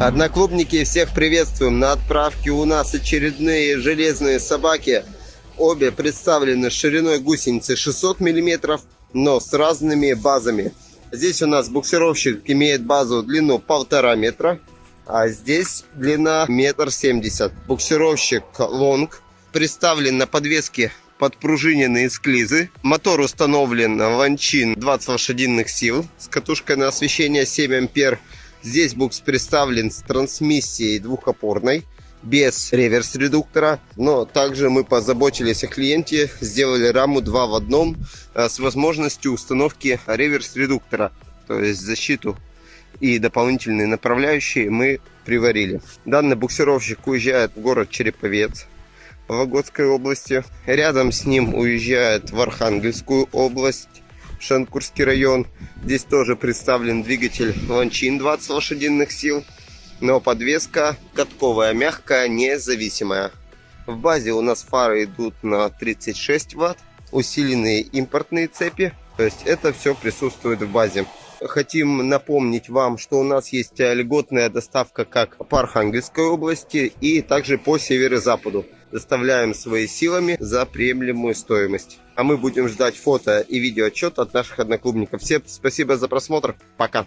Одноклубники, всех приветствуем. На отправке у нас очередные железные собаки. Обе представлены шириной гусеницы 600 мм, но с разными базами. Здесь у нас буксировщик имеет базу длину полтора метра, а здесь длина метр семьдесят. Буксировщик лонг представлен на подвеске подпружиненные склизы. Мотор установлен Ланчин 20 лошадиных сил с катушкой на освещение 7 ампер. Здесь букс представлен с трансмиссией двухопорной без реверс-редуктора, но также мы позаботились о клиенте, сделали раму 2 в одном э, с возможностью установки реверс-редуктора, то есть защиту и дополнительные направляющие мы приварили. Данный буксировщик уезжает в город Череповец, Вологодской области. Рядом с ним уезжает в Архангельскую область, Шанкурский район. Здесь тоже представлен двигатель Ланчин 20 лошадиных сил, но подвеска катковая, мягкая, независимая. В базе у нас фары идут на 36 ватт, усиленные импортные цепи, то есть это все присутствует в базе. Хотим напомнить вам, что у нас есть льготная доставка как по Архангельской области и также по северо-западу доставляем свои силами за приемлемую стоимость. А мы будем ждать фото и видео отчет от наших одноклубников. Всем спасибо за просмотр. Пока.